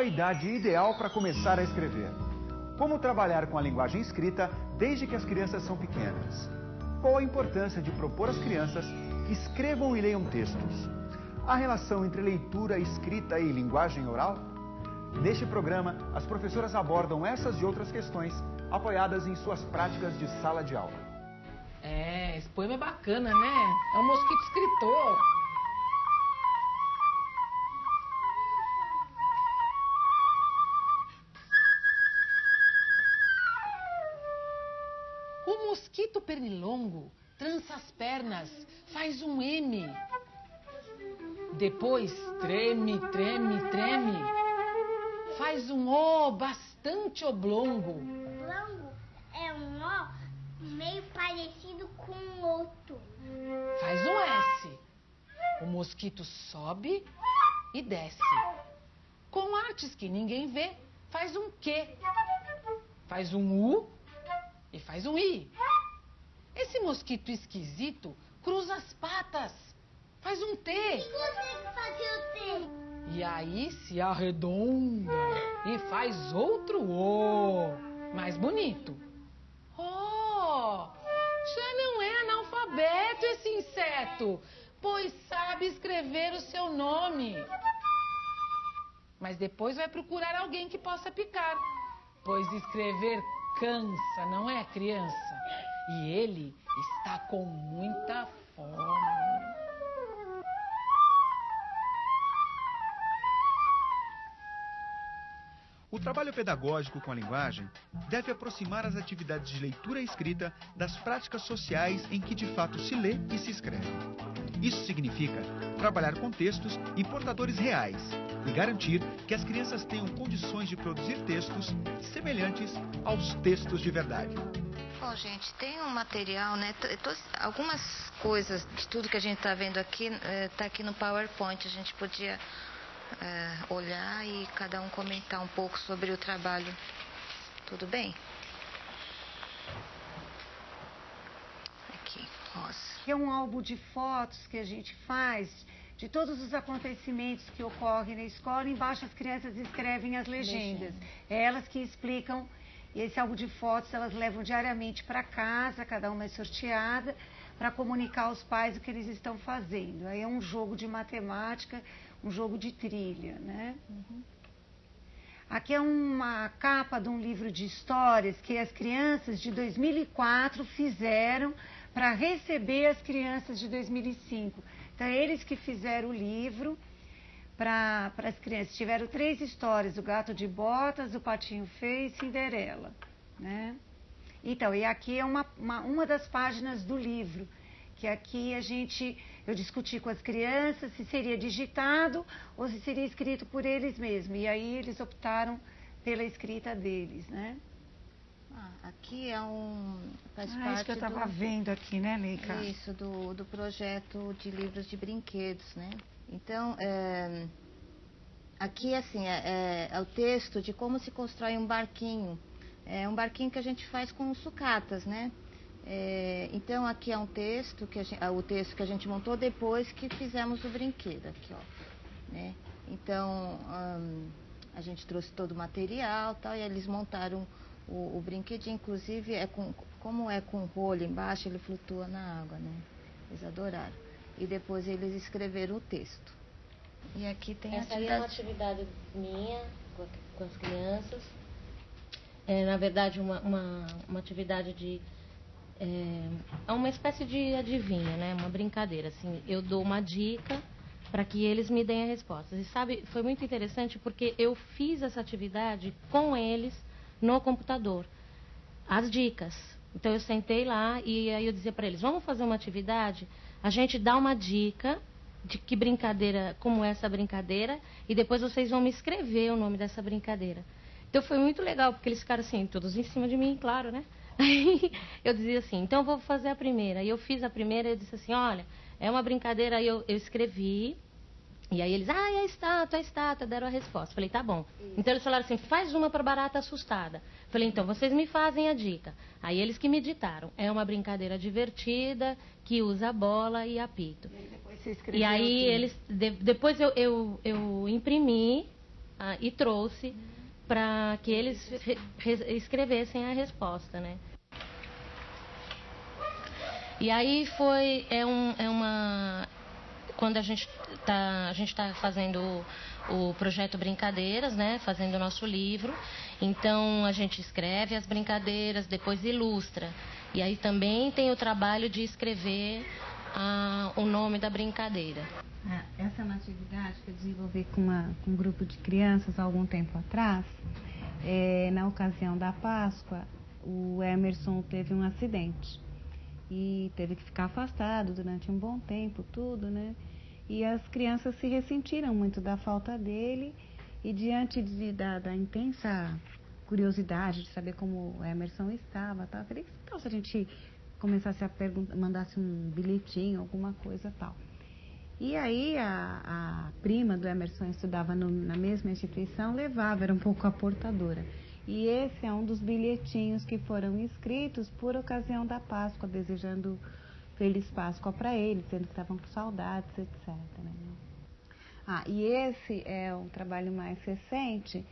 a idade ideal para começar a escrever? Como trabalhar com a linguagem escrita desde que as crianças são pequenas? Qual a importância de propor às crianças que escrevam e leiam textos? A relação entre leitura, escrita e linguagem oral? Neste programa, as professoras abordam essas e outras questões apoiadas em suas práticas de sala de aula. É, esse poema é bacana, né? É um mosquito escritor. Pernilongo trança as pernas, faz um M. Depois treme, treme, treme. Faz um O bastante oblongo. Oblongo é um ó meio parecido com o outro. Faz um S. O mosquito sobe e desce. Com artes que ninguém vê, faz um Q. Faz um U e faz um I. Esse mosquito esquisito cruza as patas, faz um T. E consegue fazer o T? E aí se arredonda e faz outro O, mais bonito. Oh, já não é analfabeto esse inseto, pois sabe escrever o seu nome. Mas depois vai procurar alguém que possa picar, pois escrever cansa, não é, criança? E ele está com muita fome. O trabalho pedagógico com a linguagem deve aproximar as atividades de leitura e escrita das práticas sociais em que de fato se lê e se escreve. Isso significa trabalhar com textos e portadores reais e garantir que as crianças tenham condições de produzir textos semelhantes aos textos de verdade. Bom, gente, tem um material, né? Algumas coisas de tudo que a gente está vendo aqui está aqui no PowerPoint. A gente podia eh, olhar e cada um comentar um pouco sobre o trabalho. Tudo bem? Aqui, Rosa. que é um álbum de fotos que a gente faz de todos os acontecimentos que ocorrem na escola. Embaixo as crianças escrevem as legendas. É elas que explicam. E esse álbum de fotos elas levam diariamente para casa, cada uma é sorteada, para comunicar aos pais o que eles estão fazendo. Aí é um jogo de matemática, um jogo de trilha, né? Aqui é uma capa de um livro de histórias que as crianças de 2004 fizeram para receber as crianças de 2005. Então, é eles que fizeram o livro para as crianças. Tiveram três histórias: o gato de botas, o patinho feio e Cinderela. Né? Então, e aqui é uma, uma, uma das páginas do livro, que aqui a gente, eu discuti com as crianças se seria digitado ou se seria escrito por eles mesmos. E aí eles optaram pela escrita deles, né? Ah, aqui é um. Faz Ah, isso que eu estava do... vendo aqui, né, Leica? Isso, do, do projeto de livros de brinquedos, né? Então, é, aqui, assim, é, é- é o texto de como se constrói um barquinho. É um barquinho que a gente faz com sucatas, né? É, então, aqui é um texto, que gente, o texto que a gente montou depois que fizemos o brinquedo, aqui, ó. Né? Então, hum, a gente trouxe todo o material tal, e eles montaram o, o brinquedinho, inclusive, é com, como é com rolho embaixo, ele flutua na água, né? Eles adoraram. E depois eles escreveram o texto. E aqui tem Essa aí é uma atividade. atividade minha com as crianças. É, na verdade, uma, uma, uma atividade de. É, é uma espécie de adivinha, né? Uma brincadeira. Assim, eu dou uma dica para que eles me deem a resposta. E sabe, foi muito interessante porque eu fiz essa atividade com eles no computador. As dicas. Então eu sentei lá e aí eu dizia para eles: vamos fazer uma atividade? A gente dá uma dica de que brincadeira, como é essa brincadeira, e depois vocês vão me escrever o nome dessa brincadeira. Então foi muito legal, porque eles ficaram assim, todos em cima de mim, claro, né? Aí eu dizia assim, então eu vou fazer a primeira. E eu fiz a primeira e eu disse assim, olha, é uma brincadeira, aí eu, eu escrevi, e aí eles, ah, é a estátua, é a estátua, deram a resposta. Falei, tá bom. Então eles falaram assim, faz uma para barata assustada. Falei, então vocês me fazem a dica. Aí eles que me ditaram, é uma brincadeira divertida, que usa bola e apito. Escreveu E aí eles. de- depois eu, eu, eu imprimi ah, e trouxe para que eles escrevessem a resposta, né? E aí foi é, um, é uma quando a gente está a gente tá fazendo o, o projeto Brincadeiras, né? Fazendo o nosso livro. Então a gente escreve as brincadeiras, depois ilustra. E aí também tem o trabalho de escrever a, o nome da brincadeira. É, essa é uma atividade que eu desenvolvi com, uma, com um grupo de crianças há algum tempo atrás. É, na ocasião da Páscoa, o Emerson teve um acidente e teve que ficar afastado durante um bom tempo, tudo, né? E as crianças se ressentiram muito da falta dele e diante de, da, da, intensa curiosidade de saber como o Emerson estava, tal, eu queria que tal se a gente começasse a perguntar, mandasse um bilhetinho, alguma coisa tal. E aí a, a prima do Emerson estudava no, na mesma instituição, levava, era um pouco a portadora. E esse é um dos bilhetinhos que foram escritos por ocasião da Páscoa, desejando Feliz Páscoa para eles, dizendo que estavam com saudades, etc. Né? Ah, e esse é um trabalho mais recente,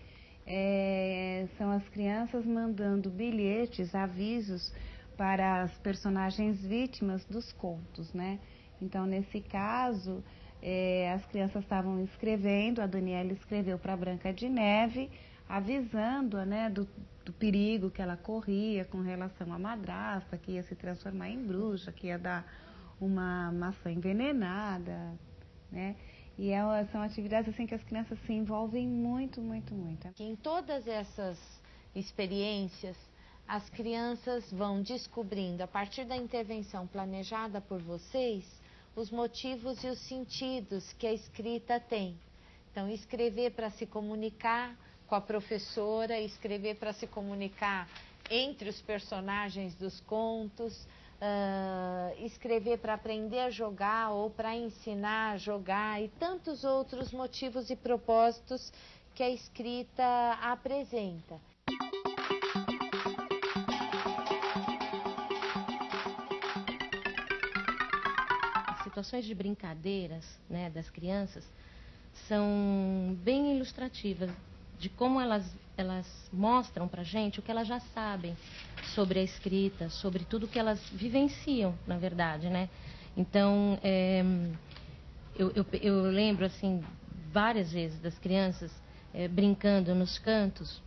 é, são as crianças mandando bilhetes, avisos para as personagens vítimas dos contos, né? Então, nesse caso, é, as crianças estavam escrevendo, a Daniela escreveu para Branca de Neve, avisando-a né, do, do perigo que ela corria com relação à madrasta, que ia se transformar em bruxa, que ia dar uma maçã envenenada, né? E é, são atividades assim que as crianças se envolvem muito, muito, muito. Em todas essas experiências, as crianças vão descobrindo, a partir da intervenção planejada por vocês, os motivos e os sentidos que a escrita tem. Então, escrever para se comunicar, com a professora, escrever para se comunicar entre os personagens dos contos, uh, escrever para aprender a jogar ou para ensinar a jogar e tantos outros motivos e propósitos que a escrita apresenta. As situações de brincadeiras né, das crianças são bem ilustrativas de como elas, elas mostram para gente o que elas já sabem sobre a escrita, sobre tudo que elas vivenciam, na verdade, né? Então, é, eu, eu, eu, lembro, assim, várias vezes das crianças é, brincando nos cantos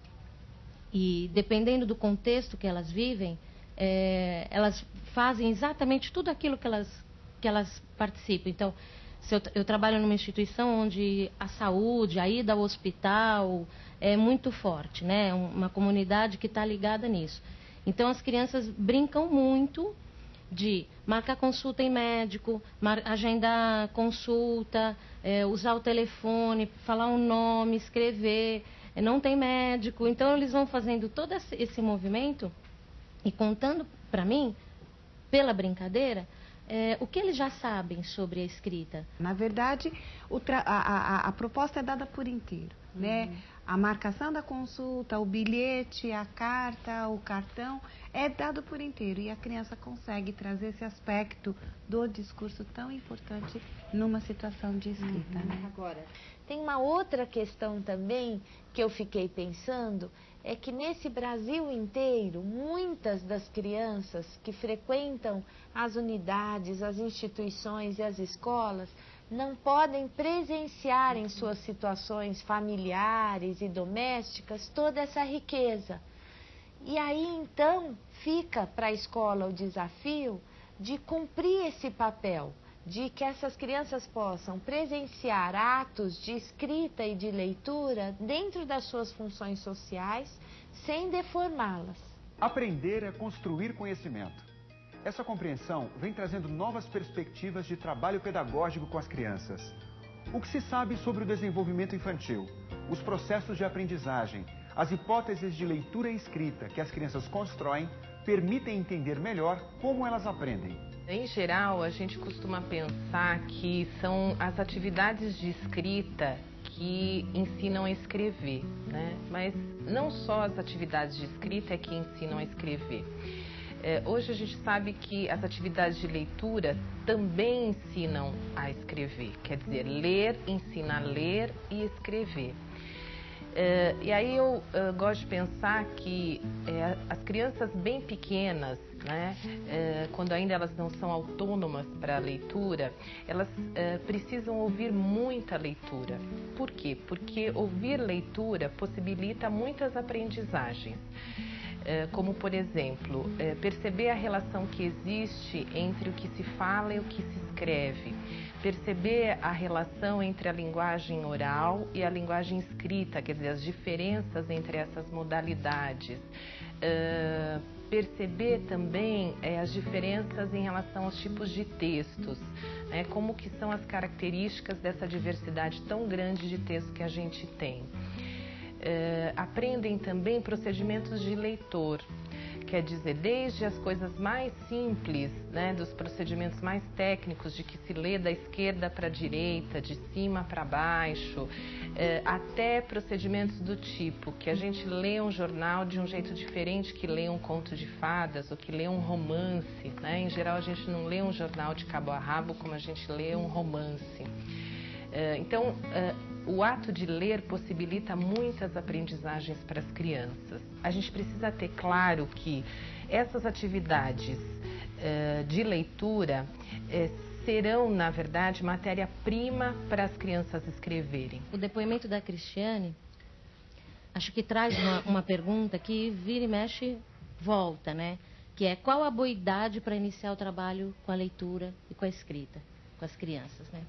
e, dependendo do contexto que elas vivem, é, elas fazem exatamente tudo aquilo que elas, que elas participam. Então, eu, eu, trabalho numa instituição onde a saúde, a ida ao hospital é muito forte, né? Uma comunidade que está ligada nisso. Então as crianças brincam muito de marcar consulta em médico, agendar consulta, é, usar o telefone, falar o um nome, escrever. É, não tem médico, então eles vão fazendo todo esse movimento e contando para mim, pela brincadeira, é, o que eles já sabem sobre a escrita? Na verdade, a, a, a, proposta é dada por inteiro, né? uhum. né? A marcação da consulta, o bilhete, a carta, o cartão, é dado por inteiro e a criança consegue trazer esse aspecto do discurso tão importante numa situação de escrita. Uhum. Né? Agora, tem uma outra questão também que eu fiquei pensando, é que nesse Brasil inteiro, muitas das crianças que frequentam as unidades, as instituições e as escolas não podem presenciar em suas situações familiares e domésticas toda essa riqueza. E aí então fica para a escola o desafio de cumprir esse papel, de que essas crianças possam presenciar atos de escrita e de leitura dentro das suas funções sociais, sem deformá-las. Aprender é construir conhecimento. Essa compreensão vem trazendo novas perspectivas de trabalho pedagógico com as crianças. O que se sabe sobre o desenvolvimento infantil, os processos de aprendizagem, as hipóteses de leitura e escrita que as crianças constroem permitem entender melhor como elas aprendem. Em geral, a gente costuma pensar que são as atividades de escrita que ensinam a escrever, né? Mas não só as atividades de escrita é que ensinam a escrever. É, hoje a gente sabe que as atividades de leitura também ensinam a escrever, quer dizer, ler ensina a ler e escrever. É, e aí eu uh, gosto de pensar que é, as crianças bem pequenas, né, é, quando ainda elas não são autônomas para a leitura, elas é, precisam ouvir muita leitura. Por quê? Porque ouvir leitura possibilita muitas aprendizagens. É, como por exemplo, é, perceber a relação que existe entre o que se fala e o que se escreve, perceber a relação entre a linguagem oral e a linguagem escrita, quer dizer, as diferenças entre essas modalidades. É, perceber também as diferenças em relação aos tipos de textos, né, como que são as características dessa diversidade tão grande de texto que a gente tem eh, aprendem também procedimentos de leitor. Quer dizer, desde as coisas mais simples, né, dos procedimentos mais técnicos, de que se lê da esquerda para a direita, de cima para baixo, eh, até procedimentos do tipo que a gente lê um jornal de um jeito diferente que lê um conto de fadas ou que lê um romance. Né? Em geral, a gente não lê um jornal de cabo a rabo como a gente lê um romance. Eh, então, eh, o ato de ler possibilita muitas aprendizagens para as crianças. A gente precisa ter claro que essas atividades uh, de leitura uh, serão, na verdade, matéria-prima para as crianças escreverem. O depoimento da Cristiane, acho que traz uma, uma pergunta que vira e mexe, volta, né? Que é qual a boa idade para iniciar o trabalho com a leitura e com a escrita, com as crianças, né?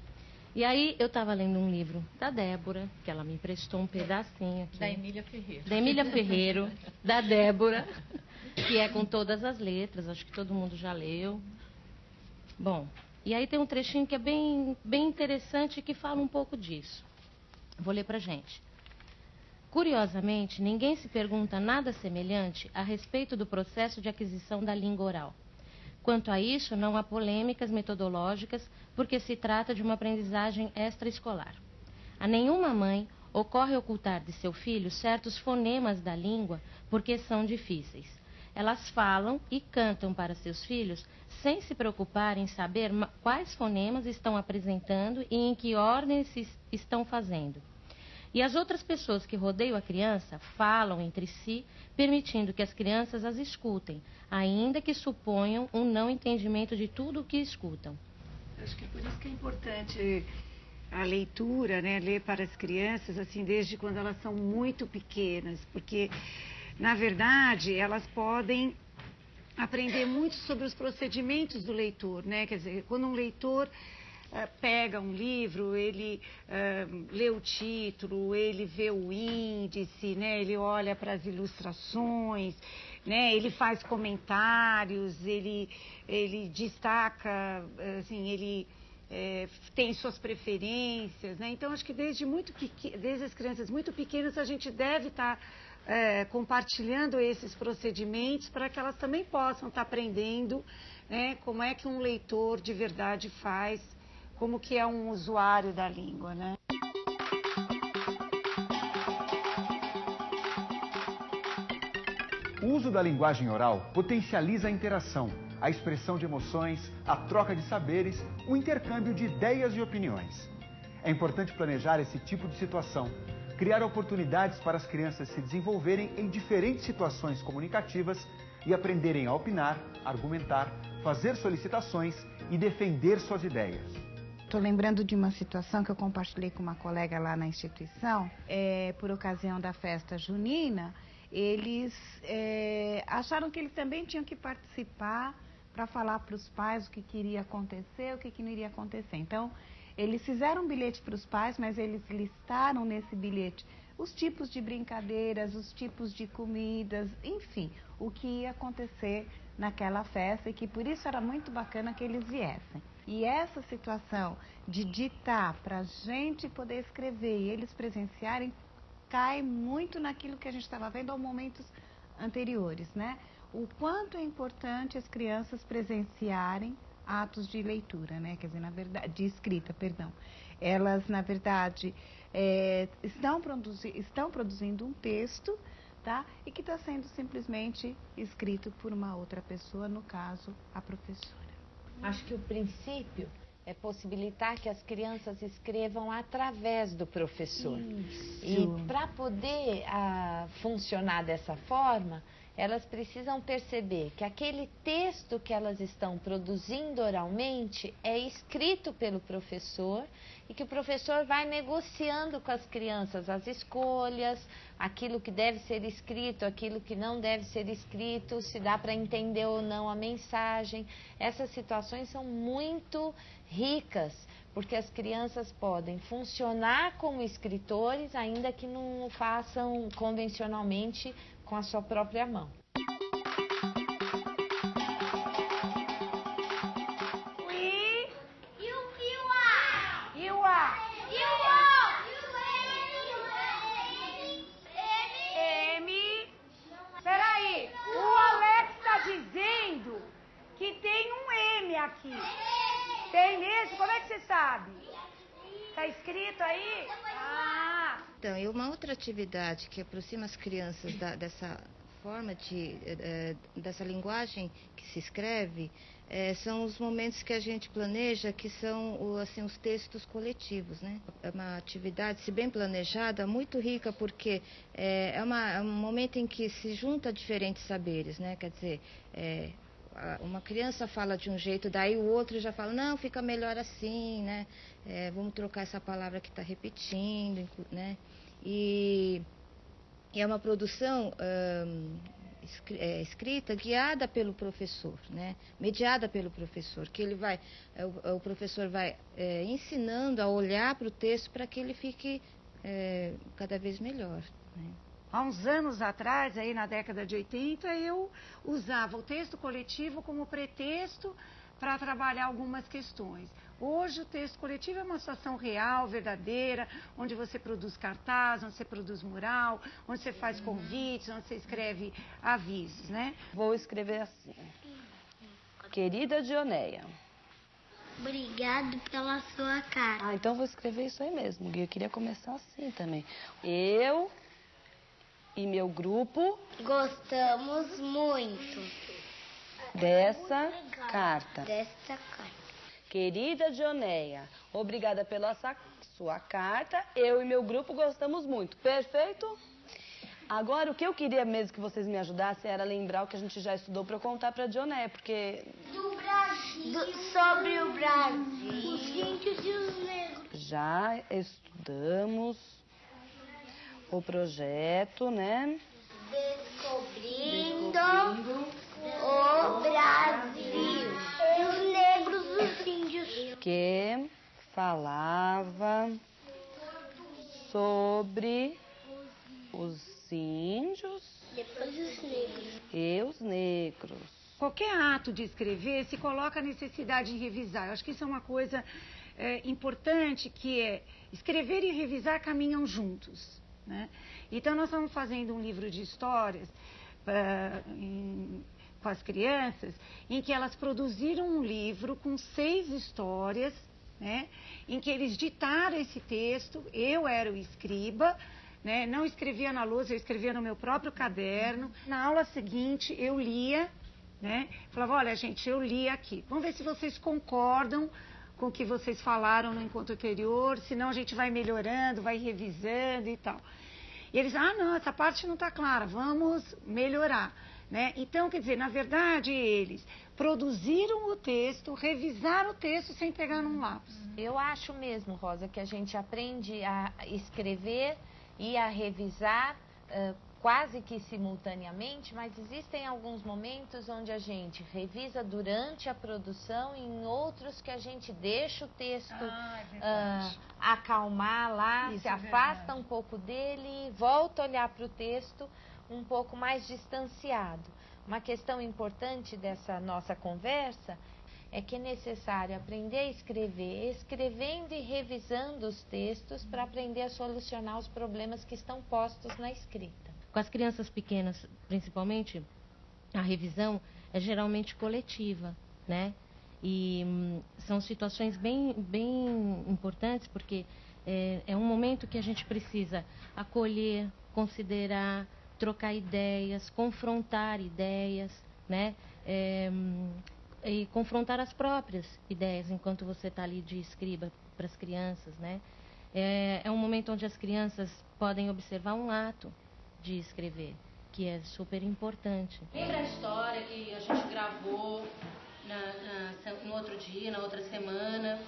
E aí eu estava lendo um livro da Débora, que ela me emprestou um pedacinho aqui. Da Emília Ferreiro. Da Emília Ferreiro, da Débora, que é com todas as letras, acho que todo mundo já leu. Bom, e aí tem um trechinho que é bem, bem interessante que fala um pouco disso. Vou ler para gente. Curiosamente, ninguém se pergunta nada semelhante a respeito do processo de aquisição da língua oral. Quanto a isso, não há polêmicas metodológicas, porque se trata de uma aprendizagem extraescolar. A nenhuma mãe ocorre ocultar de seu filho certos fonemas da língua porque são difíceis. Elas falam e cantam para seus filhos sem se preocupar em saber quais fonemas estão apresentando e em que ordem se estão fazendo. E as outras pessoas que rodeiam a criança falam entre si, permitindo que as crianças as escutem, ainda que suponham um não entendimento de tudo o que escutam. Acho que é por isso que é importante a leitura, né, ler para as crianças, assim, desde quando elas são muito pequenas, porque, na verdade, elas podem aprender muito sobre os procedimentos do leitor, né, quer dizer, quando um leitor pega um livro, ele uh, lê o título, ele vê o índice, né? ele olha para as ilustrações, né? ele faz comentários, ele, ele destaca, assim, ele é, tem suas preferências. Né? Então, acho que desde, muito desde as crianças muito pequenas a gente deve estar. Tá, é, compartilhando esses procedimentos para que elas também possam estar tá aprendendo né, como é que um leitor de verdade faz como que é um usuário da língua, né? O uso da linguagem oral potencializa a interação, a expressão de emoções, a troca de saberes, o intercâmbio de ideias e opiniões. É importante planejar esse tipo de situação, criar oportunidades para as crianças se desenvolverem em diferentes situações comunicativas e aprenderem a opinar, argumentar, fazer solicitações e defender suas ideias. Estou lembrando de uma situação que eu compartilhei com uma colega lá na instituição, é, por ocasião da festa junina, eles é, acharam que eles também tinham que participar para falar para os pais o que queria acontecer, o que, que não iria acontecer. Então, eles fizeram um bilhete para os pais, mas eles listaram nesse bilhete os tipos de brincadeiras, os tipos de comidas, enfim, o que ia acontecer naquela festa e que por isso era muito bacana que eles viessem. E essa situação de ditar para a gente poder escrever e eles presenciarem cai muito naquilo que a gente estava vendo há momentos anteriores, né? O quanto é importante as crianças presenciarem atos de leitura, né? Quer dizer, na verdade, de escrita, perdão. Elas, na verdade, é, estão, produzi estão produzindo um texto, tá? E que está sendo simplesmente escrito por uma outra pessoa, no caso, a professora. Acho que o princípio é possibilitar que as crianças escrevam através do professor. Isso. E para poder ah, funcionar dessa forma, elas precisam perceber que aquele texto que elas estão produzindo oralmente é escrito pelo professor e que o professor vai negociando com as crianças as escolhas, aquilo que deve ser escrito, aquilo que não deve ser escrito, se dá para entender ou não a mensagem. Essas situações são muito ricas, porque as crianças podem funcionar como escritores, ainda que não façam convencionalmente com a sua própria mão. Então, e uma outra atividade que aproxima as crianças da- dessa forma de eh, eh, dessa linguagem que se escreve eh, são os momentos que a gente planeja que são assim os textos coletivos, né? É uma atividade, se bem planejada, muito rica porque é, uma- é um momento em que se junta diferentes saberes, né? Quer dizer, uma criança fala de um jeito, daí o outro já fala, não, fica melhor assim, né? É, vamos trocar essa palavra que está repetindo, né? E, e é uma produção é, escrita guiada pelo professor, né? Mediada pelo professor, que ele vai, é, o, o professor vai é, ensinando a olhar para o texto para que ele fique é, cada vez melhor. Né? Há uns anos atrás, aí na década de 80, eu usava o texto coletivo como pretexto para trabalhar algumas questões. Hoje o texto coletivo é uma situação real, verdadeira, onde você produz cartaz, onde você produz mural, onde você faz convites, onde você escreve avisos, né? Vou escrever assim. Querida Dioneia. Obrigado pela sua carta. Ah, então vou escrever isso aí mesmo, Gui. Eu queria começar assim também. Eu e meu grupo Gostamos muito dessa carta. desta carta. Querida Dioneia, obrigada pela sua carta. Eu e meu grupo gostamos muito. Perfeito? Agora, o que eu queria mesmo que vocês me ajudassem era lembrar o que a gente já estudou para eu contar para Dioneia, porque Do Brasil. sobre o Brasil. Os índios e os negros. já estudamos o projeto, né? Descobrindo, o Brasil. E os negros, os índios. que falava sobre os índios Depois os negros. e os negros. Qualquer ato de escrever se coloca a necessidade de revisar. Eu acho que isso é uma coisa é, importante, que é escrever e revisar caminham juntos. Né? Então, nós estamos fazendo um livro de histórias ah, em- com as crianças, em que elas produziram um livro com seis histórias, né? em que eles ditaram esse texto, eu era o escriba, né? não escrevia na lousa, eu escrevia no meu próprio caderno. Na aula seguinte, eu lia, né? falava, olha gente, eu li aqui, vamos ver se vocês concordam com o que vocês falaram no encontro anterior, senão a gente vai melhorando, vai revisando e tal. E eles, ah, não, essa parte não está clara, vamos melhorar. Né? Então, quer dizer, na verdade, eles produziram o texto, revisaram o texto sem pegar num lápis. Eu acho mesmo, Rosa, que a gente aprende a escrever e a revisar eh, quase que simultaneamente, mas existem alguns momentos onde a gente revisa durante a produção e em outros que a gente deixa o texto ah, acalmar lá, Isso se é afasta um pouco dele, volta a olhar para o texto um pouco mais distanciado. Uma questão importante dessa nossa conversa é que é necessário aprender a escrever, escrevendo e revisando os textos para aprender a solucionar os problemas que estão postos na escrita. Com as crianças pequenas, principalmente, a revisão é geralmente coletiva, né? E hum, são situações bem, bem importantes porque é, é um momento que a gente precisa acolher, considerar, trocar ideias, confrontar ideias, né? É, e confrontar as próprias ideias enquanto você está ali de escriba para as crianças, né? É, é um momento onde as crianças podem observar um ato de escrever, que é super importante. Lembra a história que a gente gravou na, na, no outro dia, na outra semana?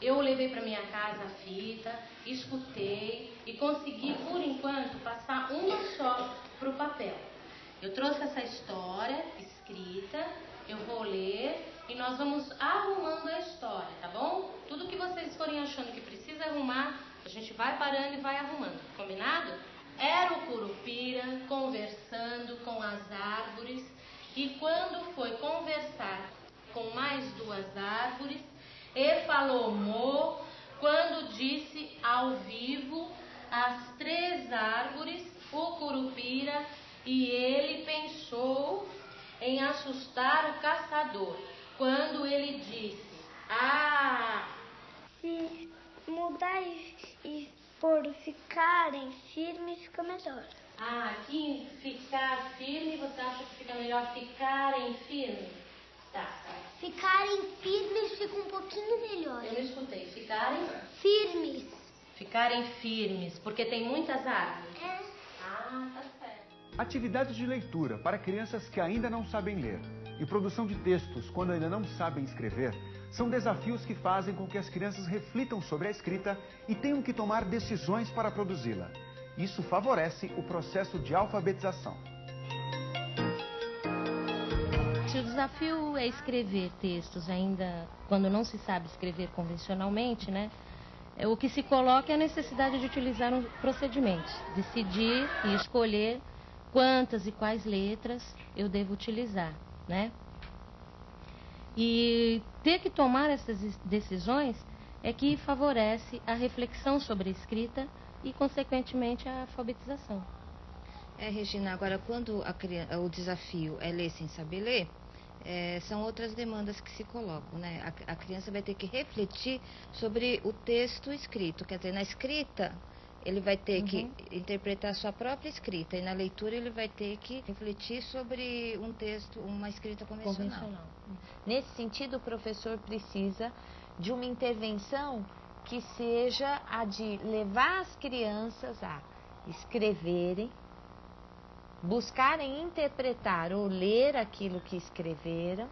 Eu levei para minha casa a fita, escutei e consegui, por enquanto, passar uma só para o papel. Eu trouxe essa história escrita, eu vou ler e nós vamos arrumando a história, tá bom? Tudo que vocês forem achando que precisa arrumar, a gente vai parando e vai arrumando, combinado? Era o Curupira conversando com as árvores e quando foi conversar com mais duas árvores, e falou Mo quando disse ao vivo as três árvores, o Curupira, e ele pensou em assustar o caçador, quando ele disse: Ah! Mudar e por ficarem firmes fica melhor. Ah, aqui ficar firme, você acha que fica melhor ficarem firmes? Tá. Ficarem firmes fica um pouquinho melhor. Eu não escutei. Ficarem? Firmes. Ficarem firmes, porque tem muitas árvores. É. Ah, tá certo. Atividades de leitura para crianças que ainda não sabem ler e produção de textos quando ainda não sabem escrever são desafios que fazem com que as crianças reflitam sobre a escrita e tenham que tomar decisões para produzi-la. Isso favorece o processo de alfabetização. Se o desafio é escrever textos ainda quando não se sabe escrever convencionalmente, né? é, O que se coloca é a necessidade de utilizar um procedimentos, decidir e escolher quantas e quais letras eu devo utilizar, né? E ter que tomar essas decisões é que favorece a reflexão sobre a escrita e, consequentemente, a alfabetização. É, Regina, agora quando o desafio é ler sem saber ler, é, são outras demandas que se colocam, né? A, a, criança vai ter que refletir sobre o texto escrito, quer dizer, na escrita ele vai ter uhum. que interpretar a sua própria escrita e na leitura ele vai ter que refletir sobre um texto, uma escrita convencional. convencional. Nesse sentido, o professor precisa de uma intervenção que seja a de levar as crianças a escreverem, buscarem interpretar ou ler aquilo que escreveram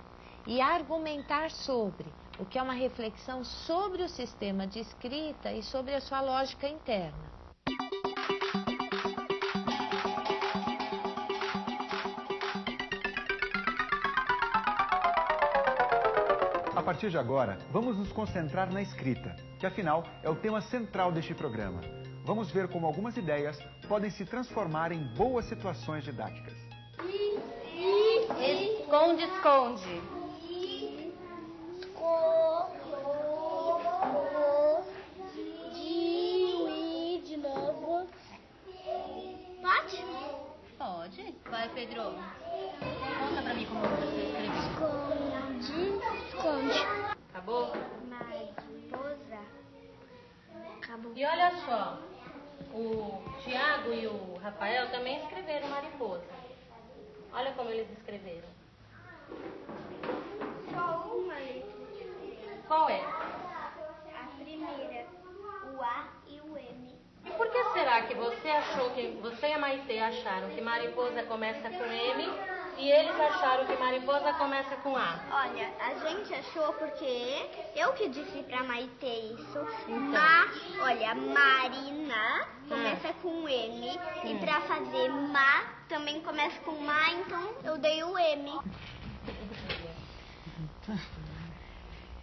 e argumentar sobre, o que é uma reflexão sobre o sistema de escrita e sobre a sua lógica interna. A partir de agora, vamos nos concentrar na escrita, que afinal é o tema central deste programa. Vamos ver como algumas ideias podem se transformar em boas situações didáticas. Esconde, esconde. Pode? Pode. Vai, Pedro. Conta pra mim como você escreveu. Esconde, esconde. Acabou? Mariposa. Acabou. E olha só, o Tiago e o Rafael também escreveram mariposa. Olha como eles escreveram. Só uma letra. Qual é? A primeira, o A e o M. E por que será que você achou que você e a Maitê acharam que mariposa começa com M e eles acharam que mariposa começa com A? Olha, a gente achou porque eu que disse pra Maitê isso. Então. Ma, olha, Marina começa com M. E Hum. pra fazer Ma também começa com Ma, então eu dei o M.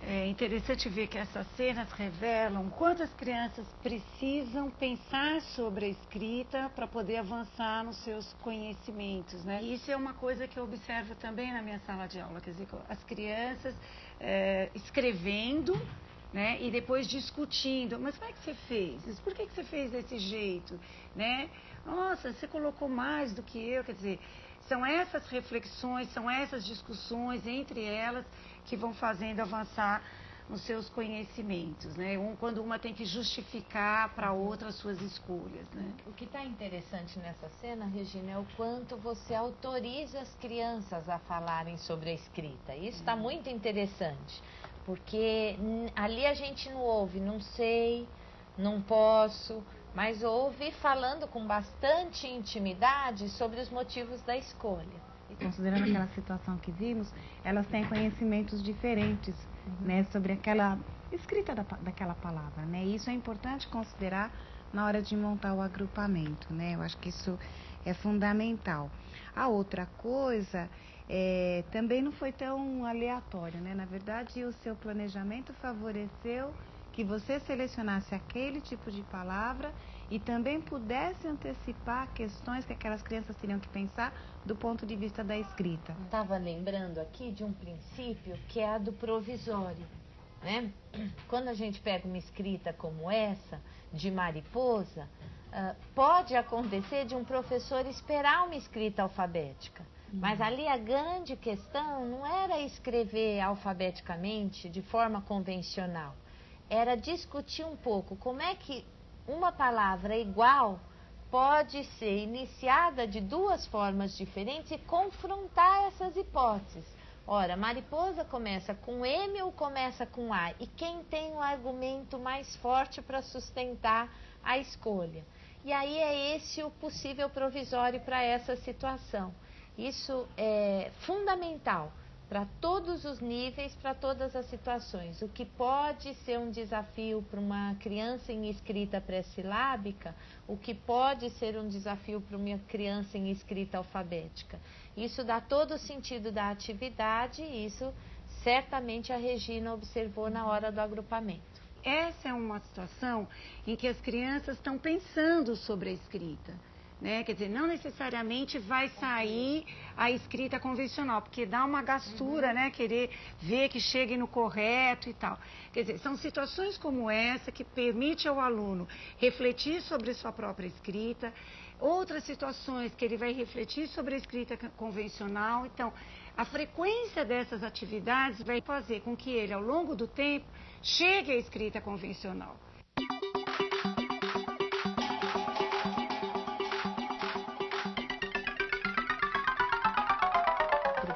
É interessante ver que essas cenas revelam quantas crianças precisam pensar sobre a escrita para poder avançar nos seus conhecimentos, né? E isso é uma coisa que eu observo também na minha sala de aula, quer dizer, as crianças é, escrevendo, né? E depois discutindo, mas como é que você fez? Por que, que você fez desse jeito, né? Nossa, você colocou mais do que eu, quer dizer, são essas reflexões, são essas discussões entre elas que vão fazendo avançar nos seus conhecimentos, né? Um, quando uma tem que justificar para outra as suas escolhas, né? O que está interessante nessa cena, Regina, é o quanto você autoriza as crianças a falarem sobre a escrita. Isso está muito interessante, porque ali a gente não ouve, não sei, não posso, mas ouve falando com bastante intimidade sobre os motivos da escolha. Considerando aquela situação que vimos, elas têm conhecimentos diferentes uhum. né, sobre aquela escrita da, daquela palavra. Né? E isso é importante considerar na hora de montar o agrupamento. Né? Eu acho que isso é fundamental. A outra coisa é, também não foi tão aleatório, né? Na verdade, o seu planejamento favoreceu que você selecionasse aquele tipo de palavra e também pudesse antecipar questões que aquelas crianças teriam que pensar do ponto de vista da escrita. Estava lembrando aqui de um princípio que é a do provisório. Né? Quando a gente pega uma escrita como essa, de mariposa, uh, pode acontecer de um professor esperar uma escrita alfabética. Mas uhum. ali a grande questão não era escrever alfabeticamente de forma convencional era discutir um pouco como é que uma palavra igual pode ser iniciada de duas formas diferentes e confrontar essas hipóteses. Ora, mariposa começa com M ou começa com A? E quem tem o um argumento mais forte para sustentar a escolha? E aí é esse o possível provisório para essa situação. Isso é fundamental para todos os níveis, para todas as situações. O que pode ser um desafio para uma criança em escrita pré-silábica, o que pode ser um desafio para uma criança em escrita alfabética. Isso dá todo o sentido da atividade e isso certamente a Regina observou na hora do agrupamento. Essa é uma situação em que as crianças estão pensando sobre a escrita né? Quer dizer, não necessariamente vai sair a escrita convencional, porque dá uma gastura, uhum. né? Querer ver que chegue no correto e tal. Quer dizer, são situações como essa que permite ao aluno refletir sobre sua própria escrita, outras situações que ele vai refletir sobre a escrita convencional. Então, a frequência dessas atividades vai fazer com que ele, ao longo do tempo, chegue à escrita convencional.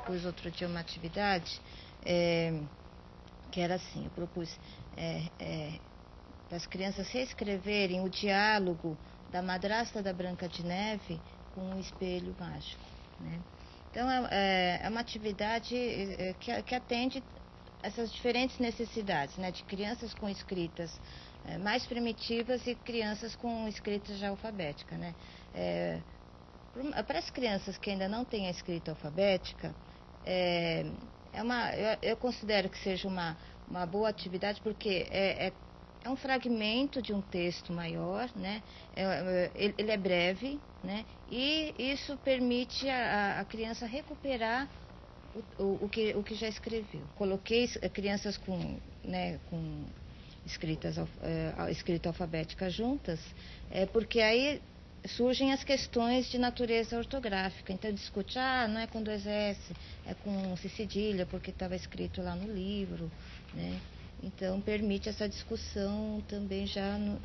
Propus outro dia uma atividade é, que era assim, eu propus é, é, para as crianças reescreverem o diálogo da madrasta da Branca de Neve com um espelho mágico. Né? Então é, é, é uma atividade é, que, que, atende essas diferentes necessidades, né? de crianças com escritas é, mais primitivas e crianças com escritas já alfabética. Né? para as crianças que ainda não têm a escrita alfabética, é, é uma, eu, eu, considero que seja uma, uma boa atividade porque é, é, é um fragmento de um texto maior, né? É, é ele, ele, é breve, né? E isso permite a, a criança recuperar o, o, o, que, o que já escreveu. Coloquei crianças com, né, com escritas, é, escrita alfabética juntas, é, porque aí surgem as questões de natureza ortográfica. Então, discute, ah, não é com dois S, é com C cedilha, porque estava escrito lá no livro, né? Então, permite essa discussão também já no,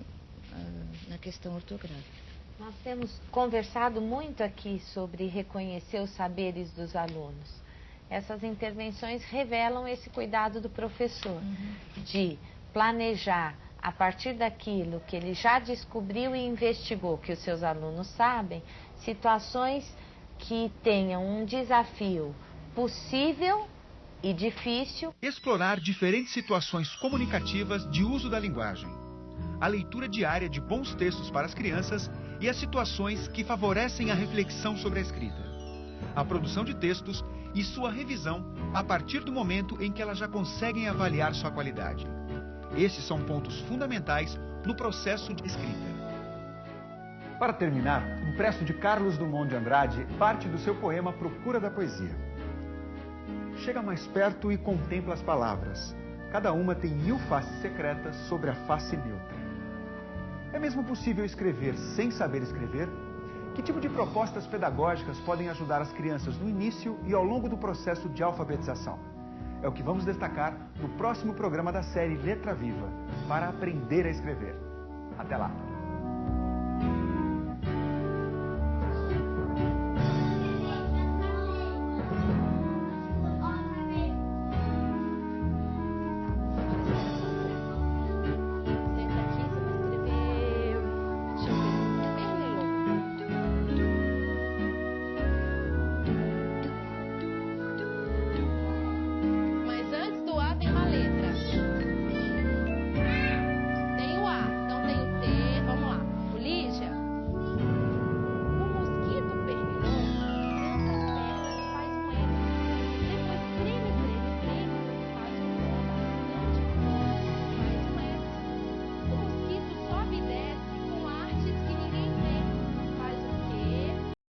ah, na questão ortográfica. Nós temos conversado muito aqui sobre reconhecer os saberes dos alunos. Essas intervenções revelam esse cuidado do professor uhum. de planejar a partir daquilo que ele já descobriu e investigou, que os seus alunos sabem, situações que tenham um desafio possível e difícil. Explorar diferentes situações comunicativas de uso da linguagem. A leitura diária de bons textos para as crianças e as situações que favorecem a reflexão sobre a escrita. A produção de textos e sua revisão a partir do momento em que elas já conseguem avaliar sua qualidade. Esses são pontos fundamentais no processo de escrita. Para terminar, um presto de Carlos Drummond de Andrade parte do seu poema Procura da Poesia. Chega mais perto e contempla as palavras. Cada uma tem mil faces secretas sobre a face neutra. É mesmo possível escrever sem saber escrever? Que tipo de propostas pedagógicas podem ajudar as crianças no início e ao longo do processo de alfabetização? É o que vamos destacar no próximo programa da série Letra Viva, para aprender a escrever. Até lá!